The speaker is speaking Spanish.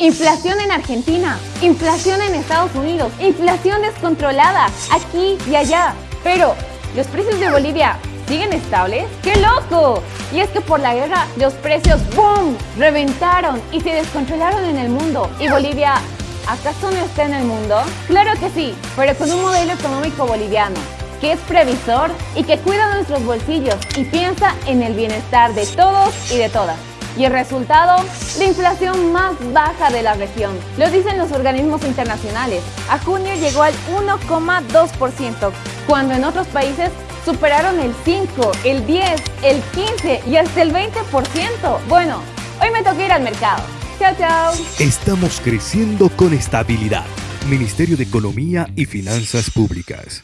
Inflación en Argentina, inflación en Estados Unidos, inflación descontrolada aquí y allá. Pero, ¿los precios de Bolivia siguen estables? ¡Qué loco! Y es que por la guerra los precios ¡boom! reventaron y se descontrolaron en el mundo. ¿Y Bolivia acaso no está en el mundo? Claro que sí, pero con un modelo económico boliviano que es previsor y que cuida nuestros bolsillos y piensa en el bienestar de todos y de todas. Y el resultado, la inflación más baja de la región. Lo dicen los organismos internacionales. A junio llegó al 1,2%, cuando en otros países superaron el 5, el 10, el 15 y hasta el 20%. Bueno, hoy me toca ir al mercado. Chao, chao. Estamos creciendo con estabilidad. Ministerio de Economía y Finanzas Públicas.